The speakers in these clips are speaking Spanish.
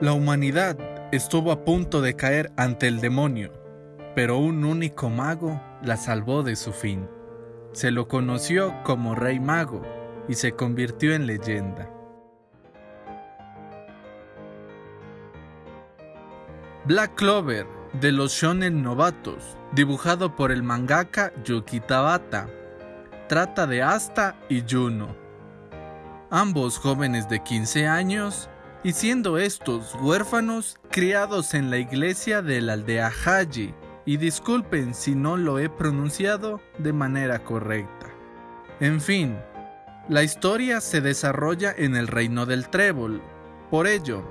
La humanidad estuvo a punto de caer ante el demonio, pero un único mago la salvó de su fin. Se lo conoció como Rey Mago y se convirtió en leyenda. Black Clover, de los shonen novatos, dibujado por el mangaka Yuki Tabata, trata de Asta y Juno, ambos jóvenes de 15 años y siendo estos huérfanos criados en la iglesia de la aldea Haji, y disculpen si no lo he pronunciado de manera correcta. En fin, la historia se desarrolla en el reino del trébol, por ello,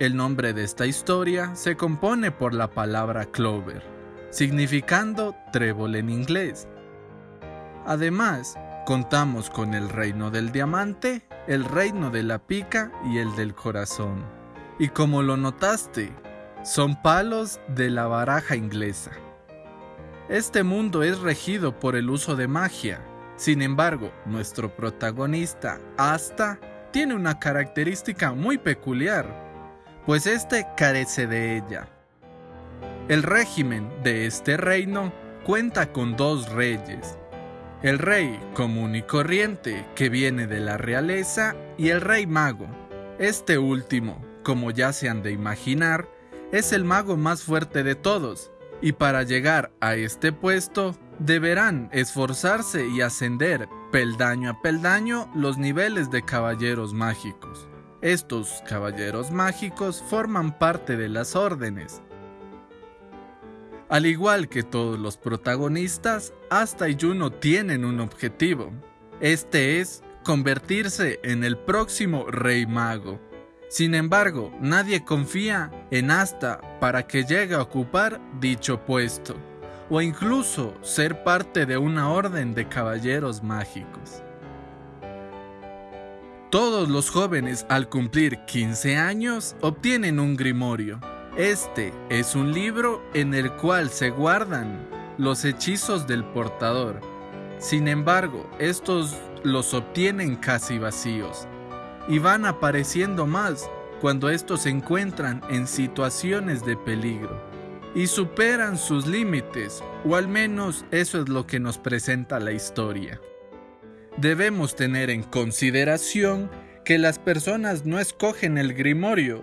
el nombre de esta historia se compone por la palabra clover, significando trébol en inglés. Además, contamos con el reino del diamante el reino de la pica y el del corazón. Y como lo notaste, son palos de la baraja inglesa. Este mundo es regido por el uso de magia. Sin embargo, nuestro protagonista, Asta, tiene una característica muy peculiar, pues este carece de ella. El régimen de este reino cuenta con dos reyes, el rey común y corriente que viene de la realeza y el rey mago. Este último, como ya se han de imaginar, es el mago más fuerte de todos, y para llegar a este puesto deberán esforzarse y ascender peldaño a peldaño los niveles de caballeros mágicos. Estos caballeros mágicos forman parte de las órdenes, al igual que todos los protagonistas, Asta y Juno tienen un objetivo. Este es convertirse en el próximo Rey Mago. Sin embargo, nadie confía en Asta para que llegue a ocupar dicho puesto, o incluso ser parte de una orden de caballeros mágicos. Todos los jóvenes al cumplir 15 años obtienen un grimorio, este es un libro en el cual se guardan los hechizos del portador. Sin embargo, estos los obtienen casi vacíos y van apareciendo más cuando estos se encuentran en situaciones de peligro y superan sus límites, o al menos eso es lo que nos presenta la historia. Debemos tener en consideración que las personas no escogen el grimorio,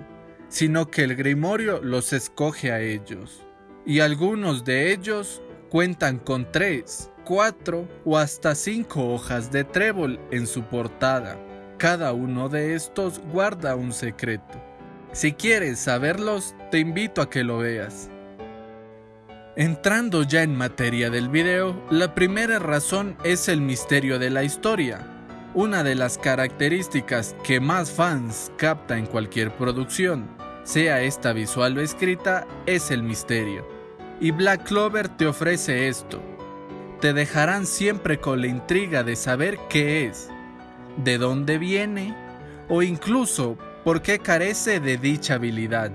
sino que el grimorio los escoge a ellos. Y algunos de ellos cuentan con tres, cuatro o hasta cinco hojas de trébol en su portada. Cada uno de estos guarda un secreto. Si quieres saberlos, te invito a que lo veas. Entrando ya en materia del video, la primera razón es el misterio de la historia. Una de las características que más fans capta en cualquier producción sea esta visual o escrita, es el misterio. Y Black Clover te ofrece esto. Te dejarán siempre con la intriga de saber qué es, de dónde viene o incluso por qué carece de dicha habilidad.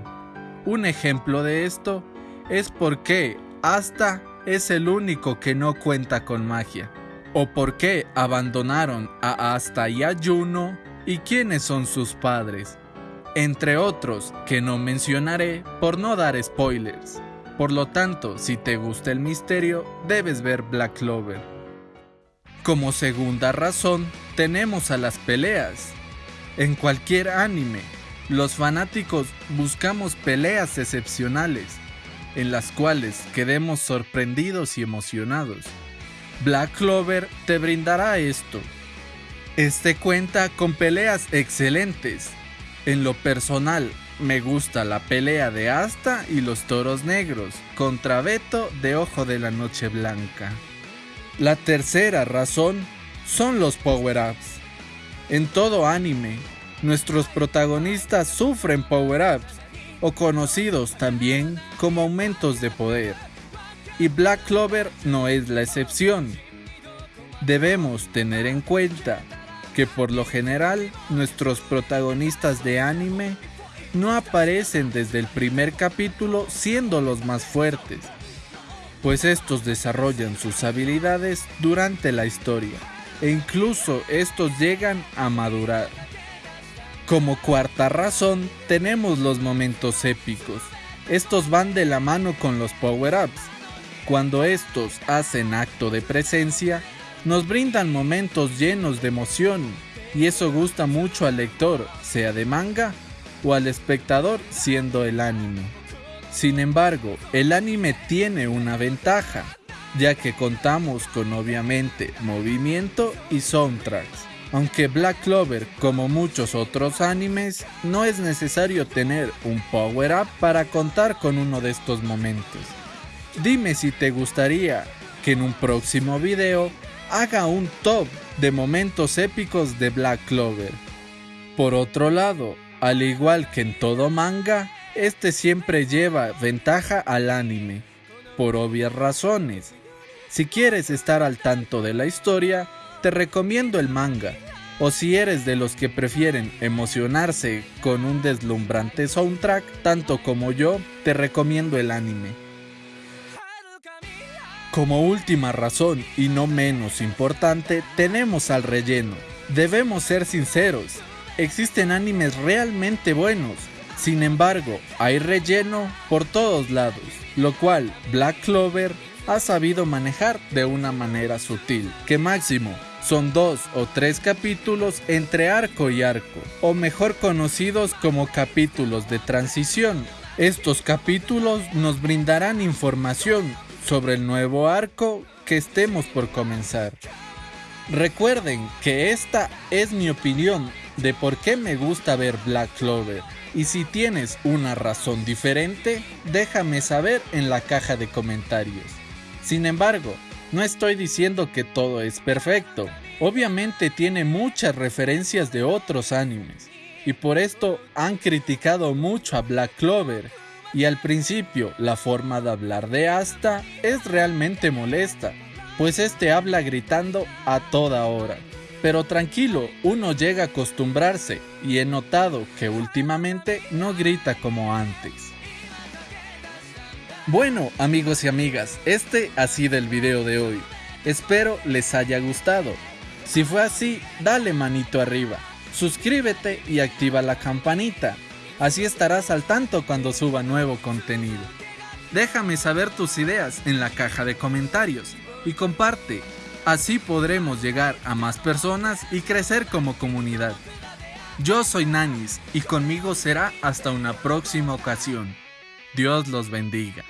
Un ejemplo de esto es por qué Asta es el único que no cuenta con magia, o por qué abandonaron a Asta y a Juno y quiénes son sus padres entre otros que no mencionaré por no dar spoilers. Por lo tanto, si te gusta el misterio, debes ver Black Clover. Como segunda razón, tenemos a las peleas. En cualquier anime, los fanáticos buscamos peleas excepcionales, en las cuales quedemos sorprendidos y emocionados. Black Clover te brindará esto. Este cuenta con peleas excelentes, en lo personal, me gusta la pelea de Asta y los toros negros contra Beto de Ojo de la Noche Blanca. La tercera razón son los power-ups. En todo anime, nuestros protagonistas sufren power-ups, o conocidos también como aumentos de poder. Y Black Clover no es la excepción. Debemos tener en cuenta que por lo general nuestros protagonistas de anime no aparecen desde el primer capítulo siendo los más fuertes, pues estos desarrollan sus habilidades durante la historia e incluso estos llegan a madurar. Como cuarta razón, tenemos los momentos épicos. Estos van de la mano con los power-ups. Cuando estos hacen acto de presencia, nos brindan momentos llenos de emoción y eso gusta mucho al lector, sea de manga o al espectador siendo el anime. Sin embargo, el anime tiene una ventaja, ya que contamos con obviamente movimiento y soundtracks. Aunque Black Clover, como muchos otros animes, no es necesario tener un power-up para contar con uno de estos momentos. Dime si te gustaría que en un próximo video haga un top de momentos épicos de Black Clover. Por otro lado, al igual que en todo manga, este siempre lleva ventaja al anime, por obvias razones. Si quieres estar al tanto de la historia, te recomiendo el manga, o si eres de los que prefieren emocionarse con un deslumbrante soundtrack, tanto como yo, te recomiendo el anime. Como última razón y no menos importante, tenemos al relleno. Debemos ser sinceros, existen animes realmente buenos, sin embargo, hay relleno por todos lados, lo cual Black Clover ha sabido manejar de una manera sutil, que máximo son dos o tres capítulos entre arco y arco, o mejor conocidos como capítulos de transición. Estos capítulos nos brindarán información sobre el nuevo arco que estemos por comenzar. Recuerden que esta es mi opinión de por qué me gusta ver Black Clover. Y si tienes una razón diferente, déjame saber en la caja de comentarios. Sin embargo, no estoy diciendo que todo es perfecto. Obviamente tiene muchas referencias de otros animes. Y por esto han criticado mucho a Black Clover. Y al principio, la forma de hablar de Asta es realmente molesta, pues este habla gritando a toda hora. Pero tranquilo, uno llega a acostumbrarse y he notado que últimamente no grita como antes. Bueno amigos y amigas, este ha sido el video de hoy. Espero les haya gustado. Si fue así, dale manito arriba, suscríbete y activa la campanita. Así estarás al tanto cuando suba nuevo contenido. Déjame saber tus ideas en la caja de comentarios y comparte Así podremos llegar a más personas y crecer como comunidad. Yo soy Nanis y conmigo será hasta una próxima ocasión. Dios los bendiga.